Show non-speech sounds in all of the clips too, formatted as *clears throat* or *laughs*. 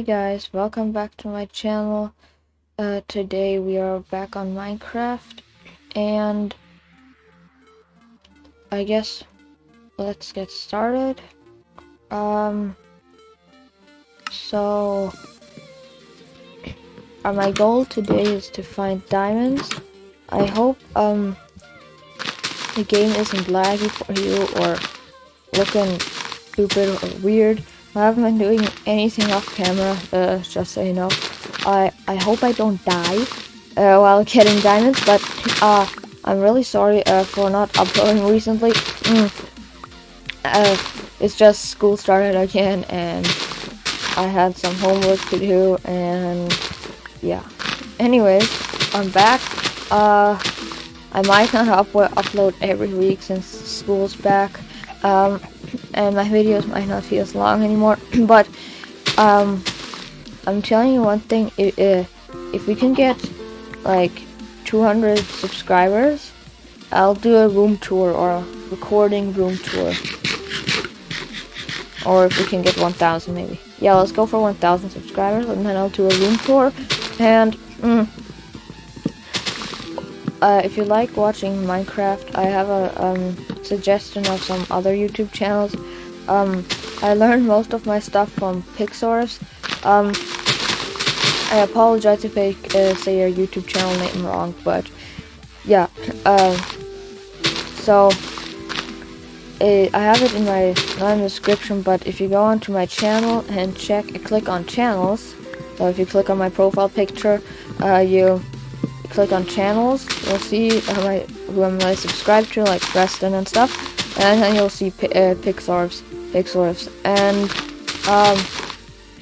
Hey guys, welcome back to my channel. Uh, today we are back on Minecraft and I guess let's get started. Um, so uh, my goal today is to find diamonds. I hope um the game isn't laggy for you or looking stupid or weird. I haven't been doing anything off camera, uh, just so you know. I, I hope I don't die uh, while getting diamonds, but uh, I'm really sorry uh, for not uploading recently. Mm. Uh, it's just school started again, and I had some homework to do, and yeah. Anyways, I'm back. Uh, I might not up upload every week since school's back. Um, and my videos might not be as long anymore. *clears throat* but um, I'm telling you one thing: if, if we can get like 200 subscribers, I'll do a room tour or a recording room tour. Or if we can get 1,000 maybe. Yeah, let's go for 1,000 subscribers and then I'll do a room tour. And mm, uh, if you like watching Minecraft, I have a um, suggestion of some other YouTube channels. Um, I learned most of my stuff from Pixars. Um, I apologize if I uh, say your YouTube channel name wrong, but yeah. Uh, so it, I have it in my not in the description, but if you go onto my channel and check, click on channels. So if you click on my profile picture, uh, you click on channels, you'll see who, I, who am I subscribed to, like Preston and stuff, and then you'll see uh, Pixar's, Pixar's, and um,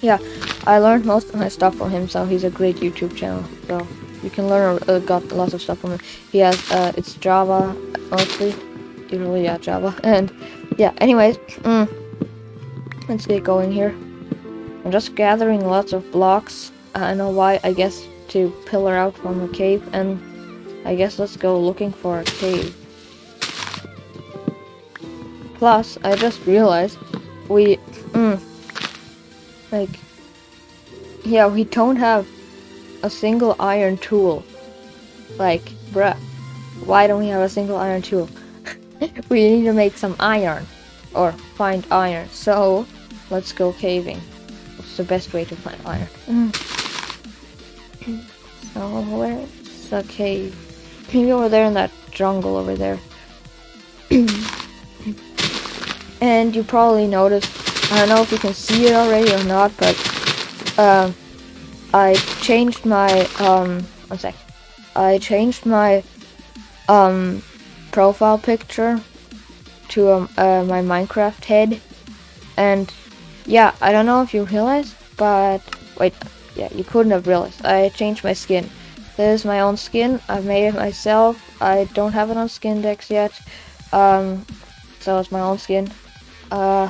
yeah, I learned most of my stuff from him, so he's a great YouTube channel. So you can learn uh, got lots of stuff from him. He has uh, it's Java mostly, usually yeah Java, *laughs* and yeah. Anyways, mm, let's get going here. I'm just gathering lots of blocks. I don't know why. I guess to pillar out from a cave and I guess let's go looking for a cave. Plus, I just realized we, mm, like, yeah, we don't have a single iron tool. Like, bruh, why don't we have a single iron tool? *laughs* we need to make some iron, or find iron. So, let's go caving. It's the best way to find iron. Mm. So where's the cave? Maybe over there in that jungle over there. *clears throat* and you probably noticed, I don't know if you can see it already or not, but uh, I changed my, um, one sec. I changed my um, profile picture to um, uh, my Minecraft head. And yeah, I don't know if you realized, but wait, yeah, you couldn't have realized. I changed my skin. This is my own skin. I've made it myself. I don't have it on skin Skindex yet. Um, so it's my own skin. Uh,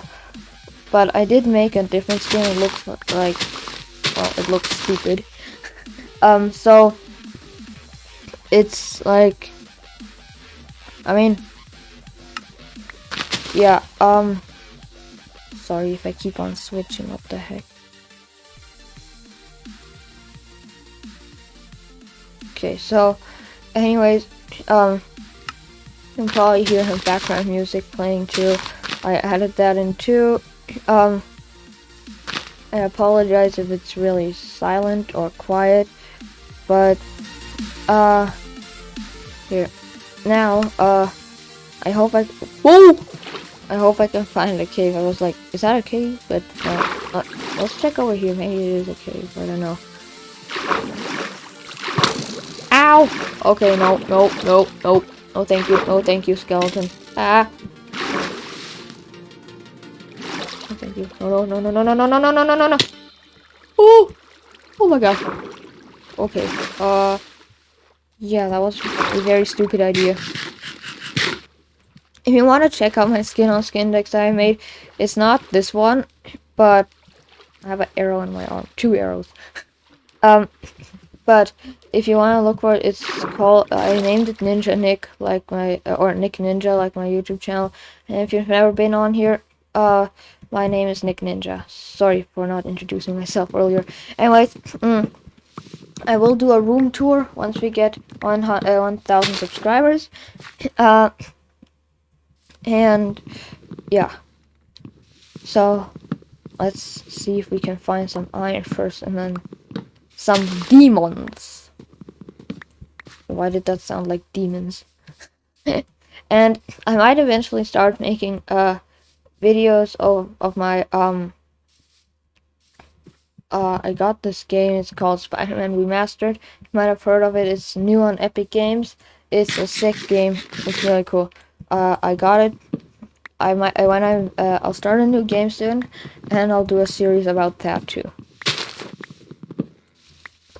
but I did make a different skin. It looks like, well, it looks stupid. *laughs* um, so it's like, I mean, yeah, um, sorry if I keep on switching, what the heck. Okay, so, anyways, um, you can probably hear some background music playing too. I added that in too. Um, I apologize if it's really silent or quiet, but, uh, here. Now, uh, I hope I, whoa! I hope I can find a cave. I was like, is that a cave? But, uh, uh let's check over here. Maybe it is a cave. I don't know. Okay, no, no, no, no. No thank you, no thank you, skeleton. Ah! Thank you. No, no, no, no, no, no, no, no, no, no, no, no! Oh! Oh my god. Okay, uh... Yeah, that was a very stupid idea. If you want to check out my skin on Skindex that I made, it's not this one, but I have an arrow in my arm. Two arrows. um, but if you want to look for it, it's called, I named it Ninja Nick, like my, or Nick Ninja, like my YouTube channel. And if you've never been on here, uh, my name is Nick Ninja. Sorry for not introducing myself earlier. Anyways, mm, I will do a room tour once we get one uh, 1,000 subscribers. *coughs* Uh, and yeah. So let's see if we can find some iron first and then some demons. Why did that sound like demons? *laughs* and I might eventually start making uh videos of of my um uh I got this game it's called Spider-Man Remastered you might have heard of it it's new on Epic Games it's a sick game it's really cool uh I got it I might when I uh, I'll start a new game soon and I'll do a series about that too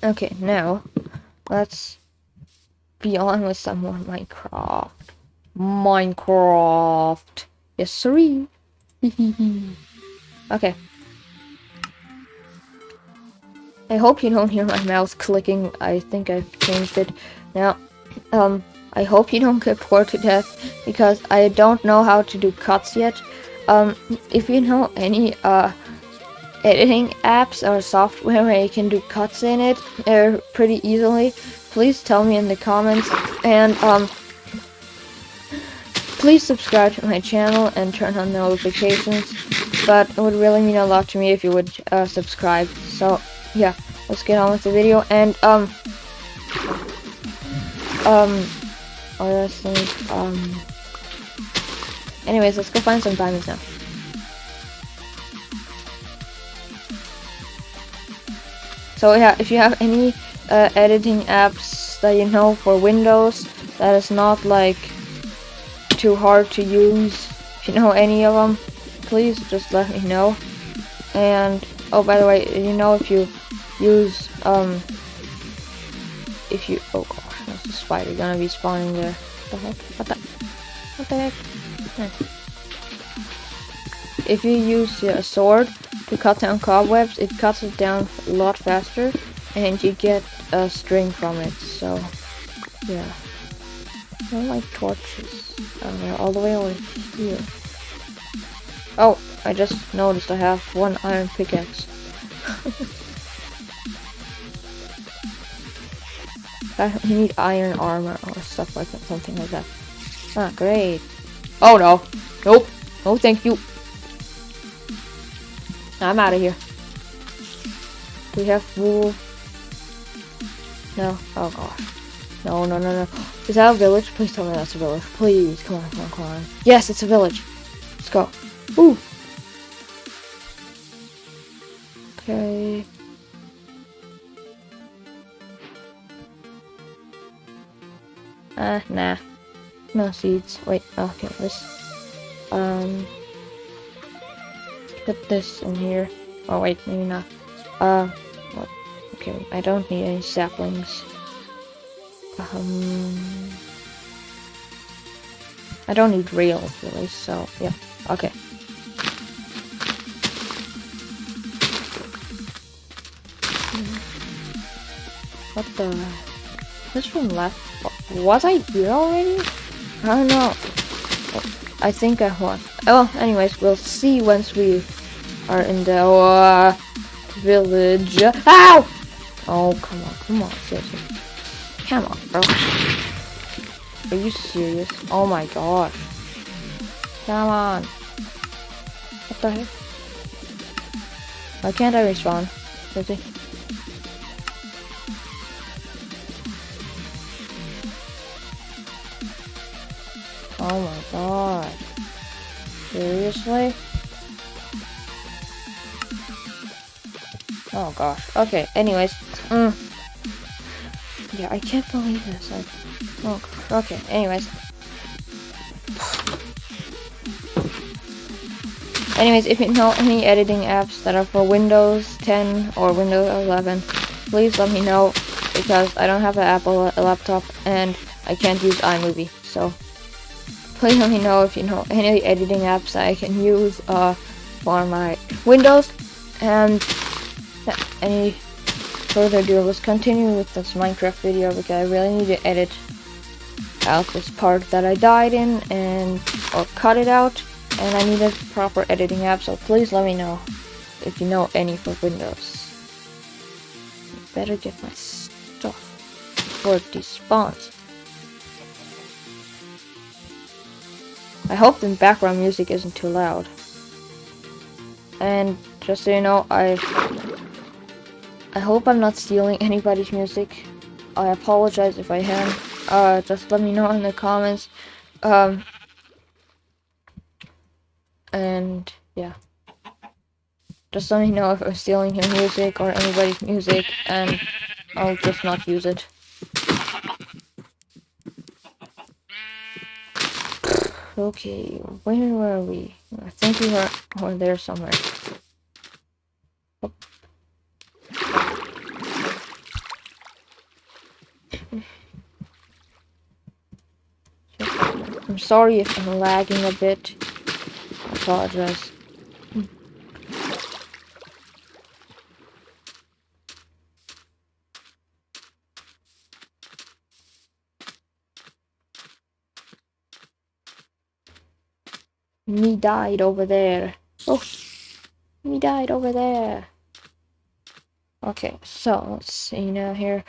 okay now let's be on with some more Minecraft Minecraft yes *laughs* siree okay. I hope you don't hear my mouse clicking. I think I've changed it. Now, um, I hope you don't get bored to death because I don't know how to do cuts yet. Um, if you know any, uh, editing apps or software where you can do cuts in it uh, pretty easily, please tell me in the comments. And, um, Please subscribe to my channel and turn on notifications, but it would really mean a lot to me if you would uh, subscribe. So, yeah, let's get on with the video, and, um, um, things, um, anyways, let's go find some diamonds now. So yeah, if you have any uh, editing apps that you know for Windows that is not like too hard to use. If you know any of them, please just let me know. And, oh, by the way, you know if you use, um, if you, oh gosh, there's a spider gonna be spawning there. What the heck? What the, what the heck? Hmm. If you use a sword to cut down cobwebs, it cuts it down a lot faster, and you get a string from it, so, yeah. I don't like torches. Oh, they're all the way over here. Oh, I just noticed I have one iron pickaxe. *laughs* I need iron armor or stuff like that, something like that. Ah, great. Oh no. Nope. No, thank you. I'm out of here. We have wool? No. Oh gosh. No, no, no, no. Is that a village? Please tell me that's a village. Please, come on, come on, come on. Yes, it's a village. Let's go. Ooh. Okay. Uh, nah. No seeds. Wait, okay, this. Um. Put this in here. Oh, wait, maybe not. Uh, what? Okay, I don't need any saplings. Um, I don't need rails really, so yeah, okay. What the? This one left. Was I here already? I don't know. I think I was. Oh, anyways, we'll see once we are in the uh, village. Ow! Oh, come on, come on, seriously. Come on, bro. Are you serious? Oh my god. Come on. What the heck? Why can't I respawn? Seriously? Oh gosh. Okay, anyways. Mm. Yeah, I can't believe this. I, oh, okay, anyways. Anyways, if you know any editing apps that are for Windows 10 or Windows 11, please let me know because I don't have an Apple laptop and I can't use iMovie. So please let me know if you know any editing apps I can use uh, for my Windows and any further ado, let's continue with this Minecraft video because I really need to edit out this part that I died in and or cut it out and I need a proper editing app, so please let me know if you know any for Windows. Better get my stuff before it despawns. I hope the background music isn't too loud. And just so you know, I I hope I'm not stealing anybody's music. I apologize if I am. Uh, just let me know in the comments. Um, and yeah. Just let me know if I'm stealing your music or anybody's music, and I'll just not use it. Okay, where were we? I think we were, were there somewhere. I'm sorry if I'm lagging a bit. I apologize. Me died over there. Oh, me died over there. Okay, so let's see now here.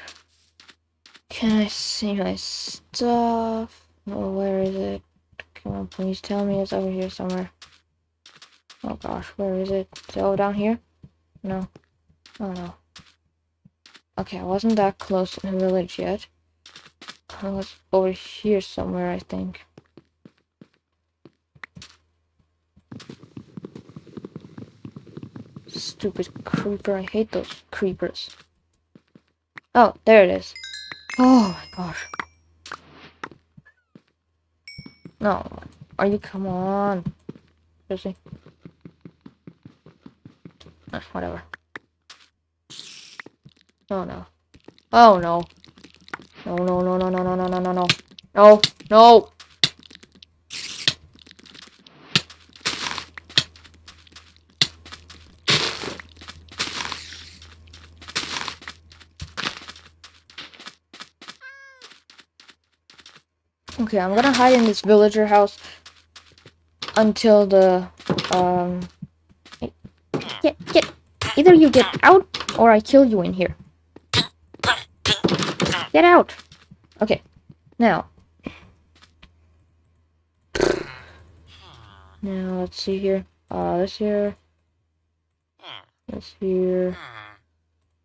Can I see my stuff? Oh, where is it? Come on, please tell me it's over here somewhere. Oh gosh, where is it? Over down here? No. Oh no. Okay, I wasn't that close in the village yet. I was over here somewhere, I think. Stupid creeper. I hate those creepers. Oh, there it is. Oh my gosh. No. Are you? Come on. Seriously. Ah, whatever. Oh no. Oh no. No, no, no, no, no, no, no, no, no, no. No, no. Okay, I'm gonna hide in this villager house until the um get get either you get out or I kill you in here. Get out. Okay. Now. Now let's see here. Uh this here. This here.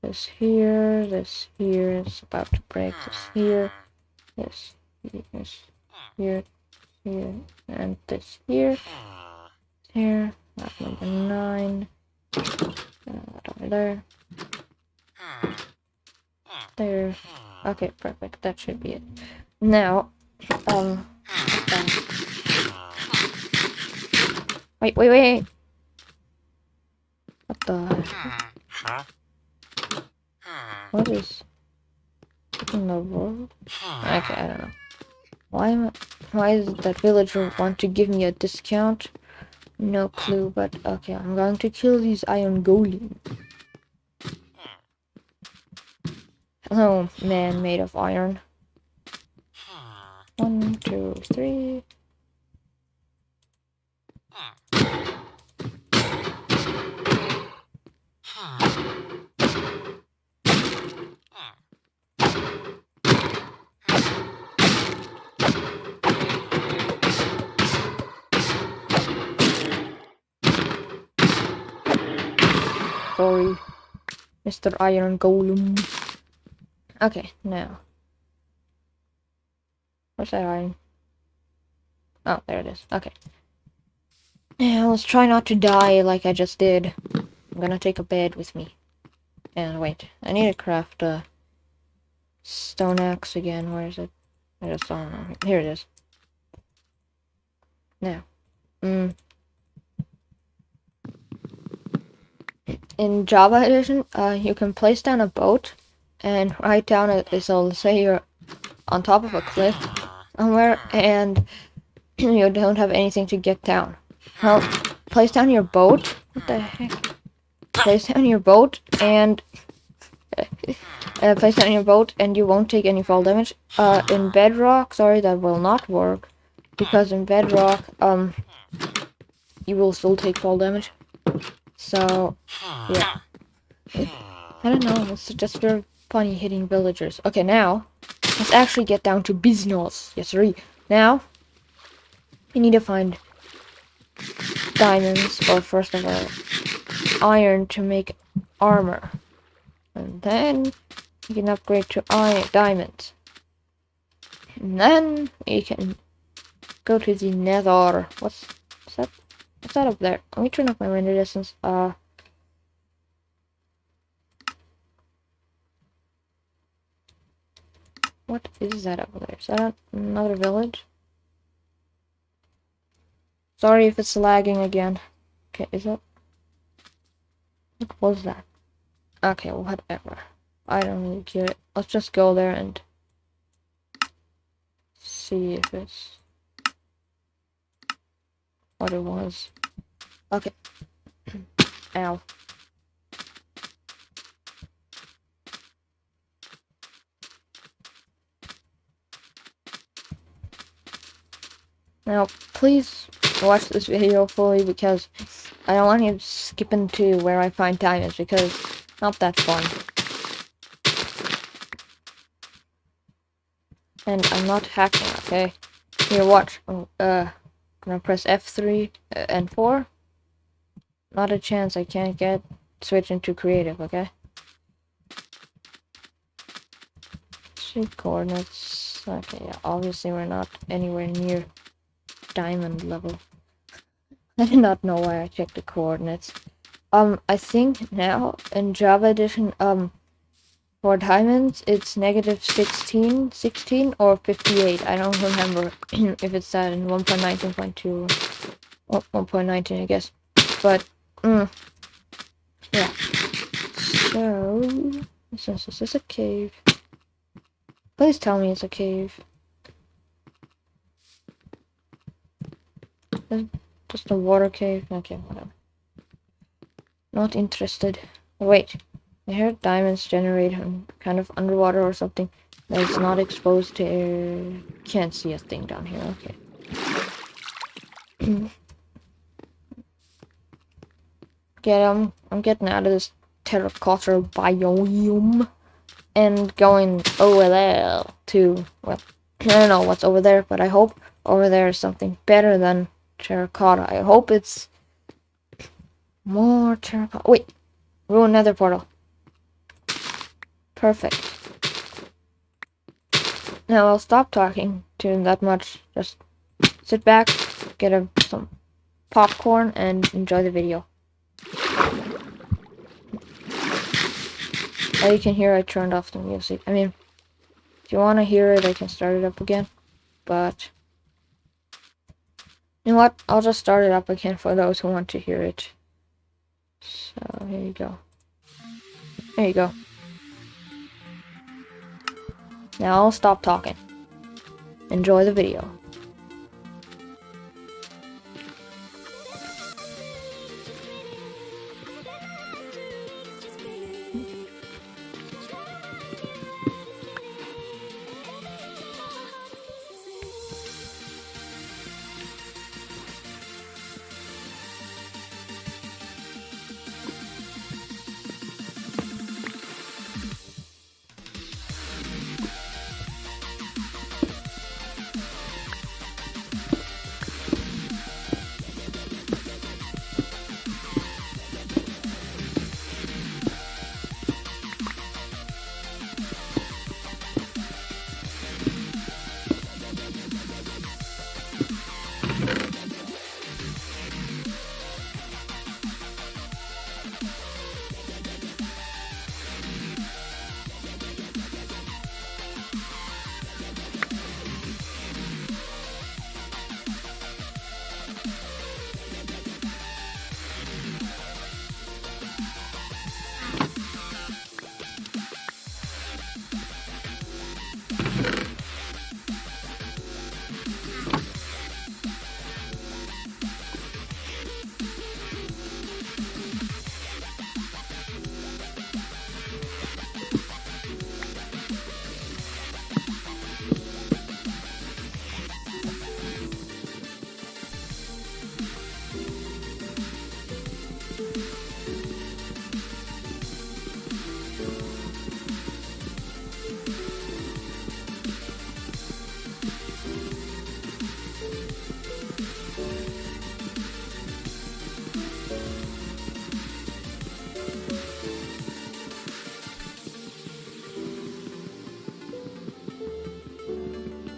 This here. This here. It's about to break. This here. This this here, here, and this here, here, that's number nine, uh, over there, there, okay, perfect, that should be it. Now, um, um wait, wait, wait, what the, what is, in the world? Okay, I don't know. Why why does that villager want to give me a discount? No clue, but okay, I'm going to kill these iron golems. Hello, man made of iron. Mr. Iron Golem. Okay, now. Where's that iron? Oh, there it is. Okay. Yeah, let's try not to die like I just did. I'm gonna take a bed with me. And wait, I need to craft a stone axe again. Where is it? I just saw it. Here it is. Now. Mm. In Java Edition, uh, you can place down a boat and write down a, so say you're on top of a cliff somewhere and *clears throat* you don't have anything to get down. Well, place down your boat. What the heck? Place down your boat and *laughs* uh, place down your boat and you won't take any fall damage. Uh, in Bedrock, sorry, that will not work because in Bedrock, um, you will still take fall damage. So, yeah. I don't know, it's just very funny hitting villagers. Okay, now, let's actually get down to business. Yes, sir. Now, we need to find diamonds, or first of all, iron to make armor. And then, you can upgrade to iron diamonds. And then, you can go to the nether. What's, what's that? What's that up there? Let me turn off my render distance. Uh, what is that up there? Is that another village? Sorry if it's lagging again. Okay, is that? What was that? Okay, whatever. I don't really care. Let's just go there and see if it's what it was. Okay. *clears throat* Ow. Now, please watch this video fully because I don't want you skipping to skip into where I find diamonds because not that fun. And I'm not hacking, okay? Here, watch. Oh, uh, gonna press F3 uh, and 4. Not a chance I can't get switch into creative, okay? Sheet coordinates. Okay, yeah, obviously we're not anywhere near diamond level. *laughs* I did not know why I checked the coordinates. Um, I think now in Java Edition, um, for diamonds, it's negative 16, 16 or 58. I don't remember *clears throat* if it's that in 1.19.2 or 1.19, I guess. But, mm, yeah. So, since this is a cave, please tell me it's a cave. Just a water cave? Okay, whatever. Not interested. Wait, I heard diamonds generate kind of underwater or something that is not exposed to air. Can't see a thing down here. Okay. *clears throat* Get um, I'm getting out of this terracotta biome and going there to well, I don't know what's over there, but I hope over there is something better than terracotta. I hope it's more terracotta. Wait, ruin nether portal. Perfect. Now I'll stop talking to him that much. Just sit back, get a, some popcorn, and enjoy the video. As you can hear, I turned off the music. I mean, if you want to hear it, I can start it up again. But, you know what? I'll just start it up again for those who want to hear it. So, here you go. There you go. Now I'll stop talking. Enjoy the video.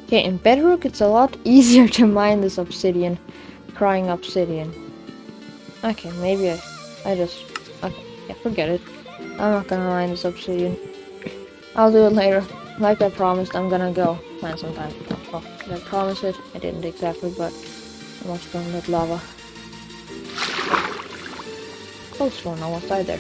Okay, in Bedrock, it's a lot *laughs* easier to mine this obsidian. Crying obsidian. Okay, maybe I, I just, okay, yeah, forget it. I'm not gonna mine this obsidian. I'll do it later. Like I promised, I'm gonna go mine sometime. Oh, did I promise it? I didn't exactly, but I'm also gonna let lava. Close one, almost died there.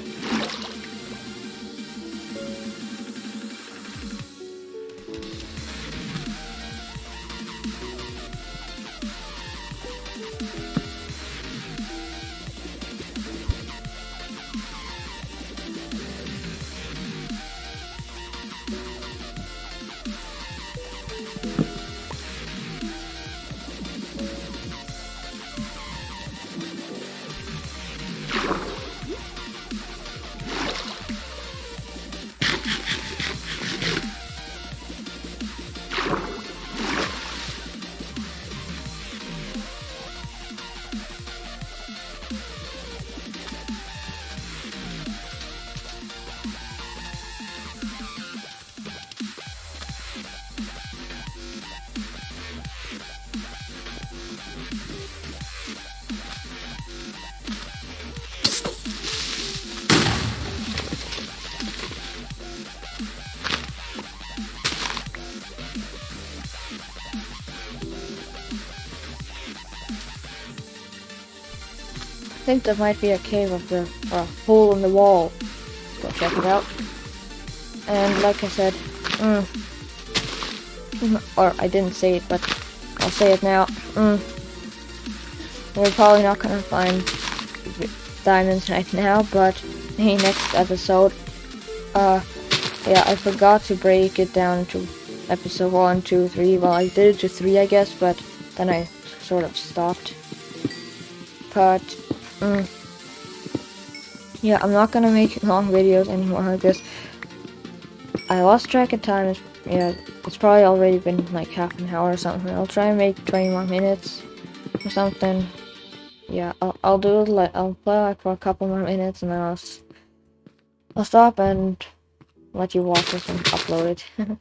Think there might be a cave up there, or a hole in the wall. Let's go check it out. And like I said, mm, or I didn't say it, but I'll say it now. Mm, we're probably not gonna find diamonds right now, but *laughs* hey, next episode, uh, yeah, I forgot to break it down to episode one, two, three. Well, I did it to three, I guess, but then I sort of stopped. But Mm. Yeah, I'm not gonna make long videos anymore because I lost track of time. It's, yeah, it's probably already been like half an hour or something. I'll try and make 20 more minutes or something. Yeah, I'll, I'll do it like I'll play like for a couple more minutes and then I'll I'll stop and let you watch this and upload it. *laughs*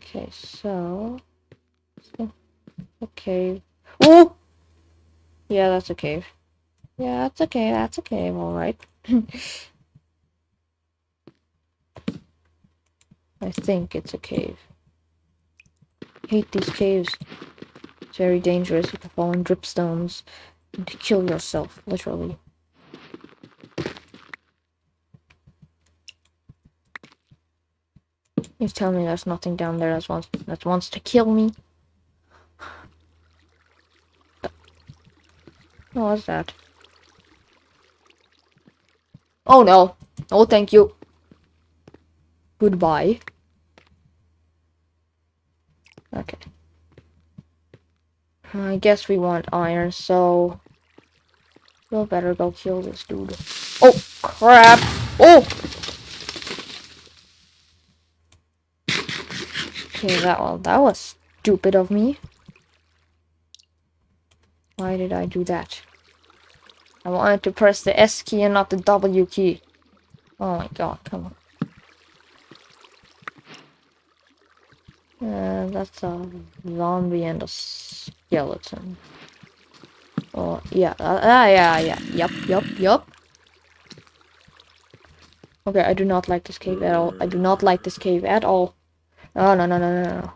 okay, so okay. Oh, yeah, that's a cave. Yeah, that's okay, that's okay, I'm alright. *laughs* I think it's a cave. hate these caves. It's very dangerous. You can fall in dripstones and to kill yourself, literally. You tell me there's nothing down there that wants that wants to kill me. *sighs* What was that? Oh no. Oh, thank you. Goodbye. Okay. I guess we want iron, so... We'll better go kill this dude. Oh, crap! Oh! Okay, that one, that was stupid of me. Why did I do that? I wanted to press the S key and not the W key. Oh my god, come on. Uh, that's a zombie and a skeleton. Oh, yeah, uh, uh, yeah, yeah, yup, yup, yup. Okay, I do not like this cave at all. I do not like this cave at all. Oh, no, no, no, no, no.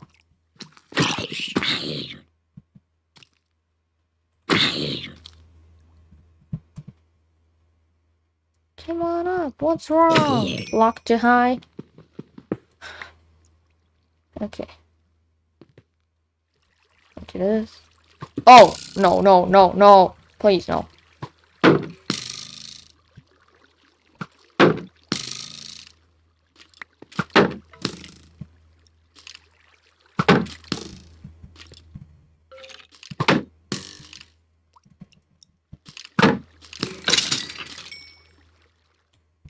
Come on up. What's wrong? Lock to high. Okay. Look this. Oh, no, no, no, no. Please, no.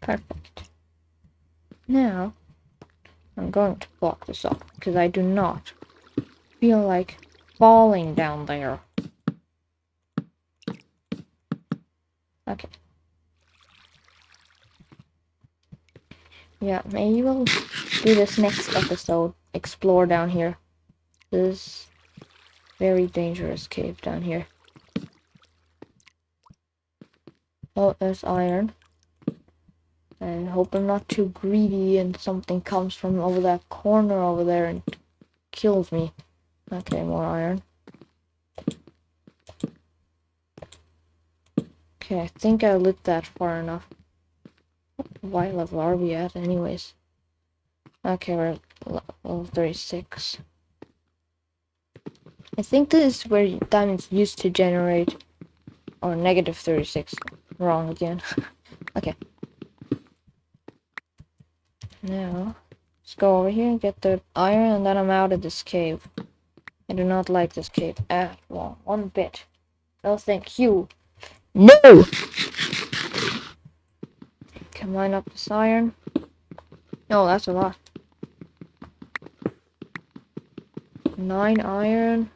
Perfect. Now, I'm going to block this up because I do not feel like falling down there. Okay. Yeah, maybe we'll do this next episode. Explore down here. this very dangerous cave down here. Oh, there's iron. And hope I'm not too greedy and something comes from over that corner over there and kills me. Okay, more iron. Okay, I think I lit that far enough. What level are we at anyways? Okay, we're level 36. I think this is where diamonds used to generate. Or negative 36. Wrong again. *laughs* okay. Now, let's go over here and get the iron and then I'm out of this cave. I do not like this cave at all. One bit. No thank you. No! Can mine up this iron. No, that's a lot. Nine iron.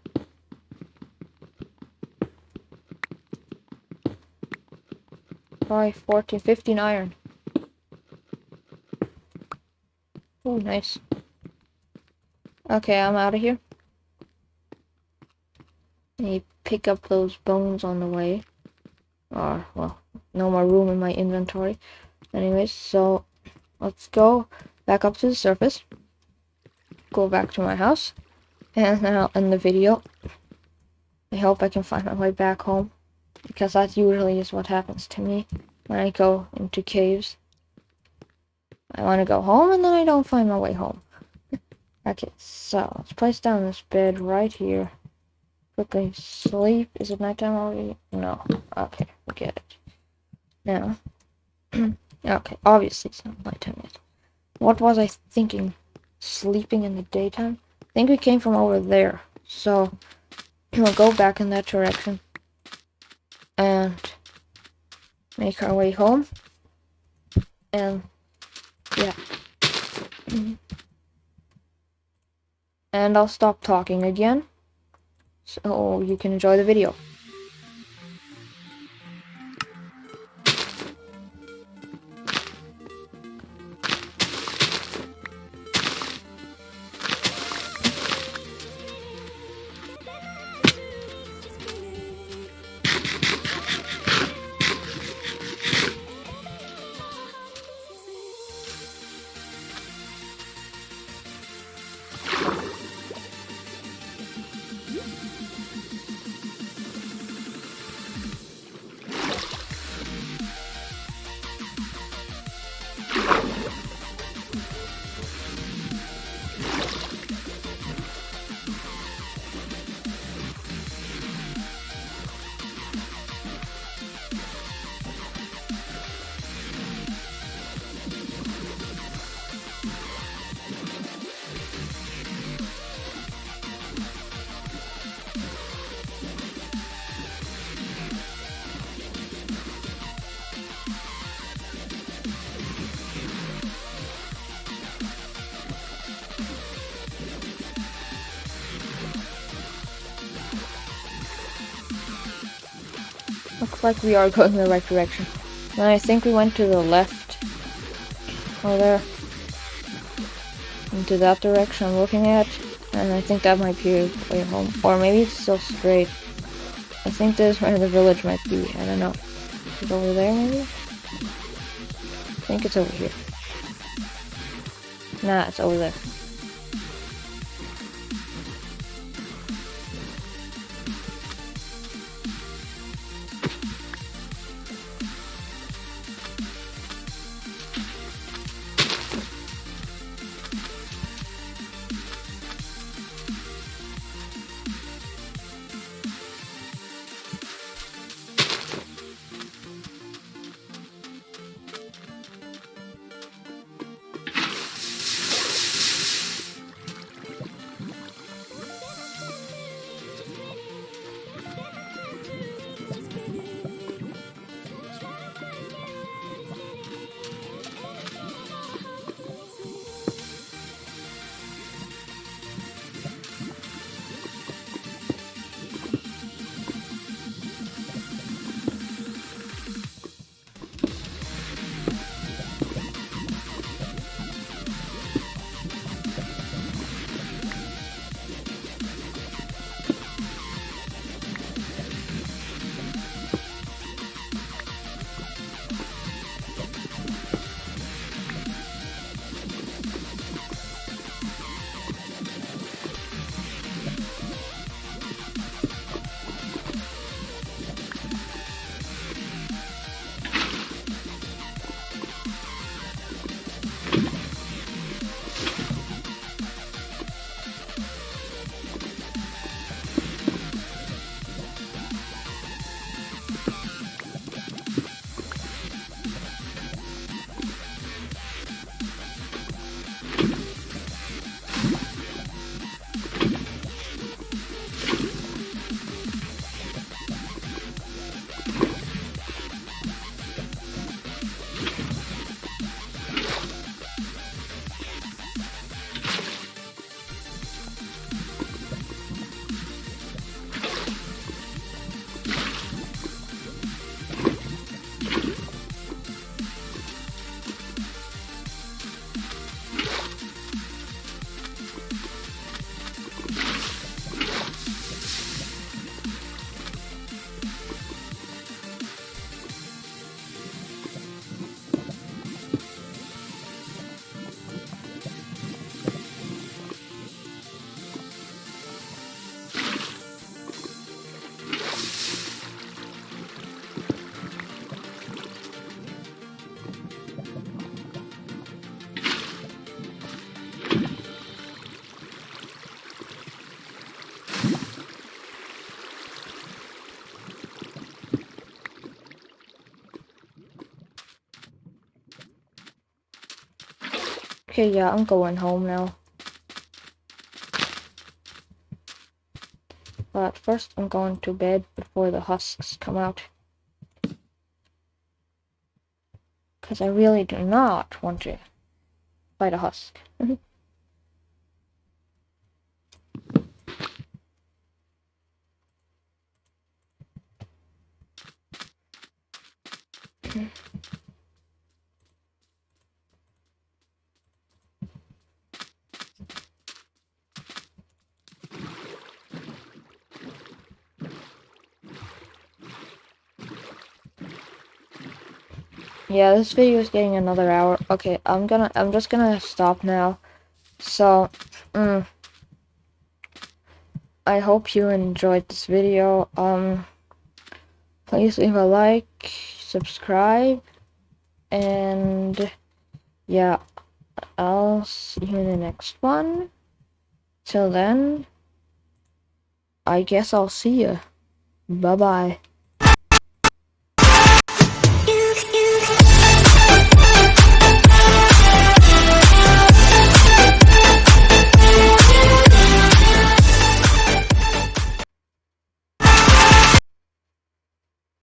Five, fourteen, fifteen iron. Oh, nice. Okay, I'm out of here. You pick up those bones on the way. Or, well, no more room in my inventory. Anyways, so let's go back up to the surface. Go back to my house. And then I'll end the video. I hope I can find my way back home. Because that usually is what happens to me when I go into caves. I want to go home and then I don't find my way home. *laughs* okay, so let's place down this bed right here. Quickly sleep. Is it nighttime already? No. Okay, forget it. Now. *clears throat* okay, obviously it's not nighttime yet. What was I thinking? Sleeping in the daytime? I think we came from over there. So, *clears throat* we'll go back in that direction. And make our way home. And yeah. and I'll stop talking again so you can enjoy the video. Like we are going in the right direction. And I think we went to the left. Over there. Into that direction I'm looking at. And I think that might be a way home. Or maybe it's still straight. I think this is where the village might be. I don't know. Is it over there maybe? I think it's over here. Nah, it's over there. Okay, yeah, I'm going home now. But first I'm going to bed before the husks come out. Because I really do not want to fight a husk. *laughs* Hmm. Yeah, this video is getting another hour. Okay, I'm gonna, I'm just gonna stop now. So, mm, I hope you enjoyed this video. Um, please leave a like, subscribe, and yeah, I'll see you in the next one. Till then, I guess I'll see you. Bye-bye.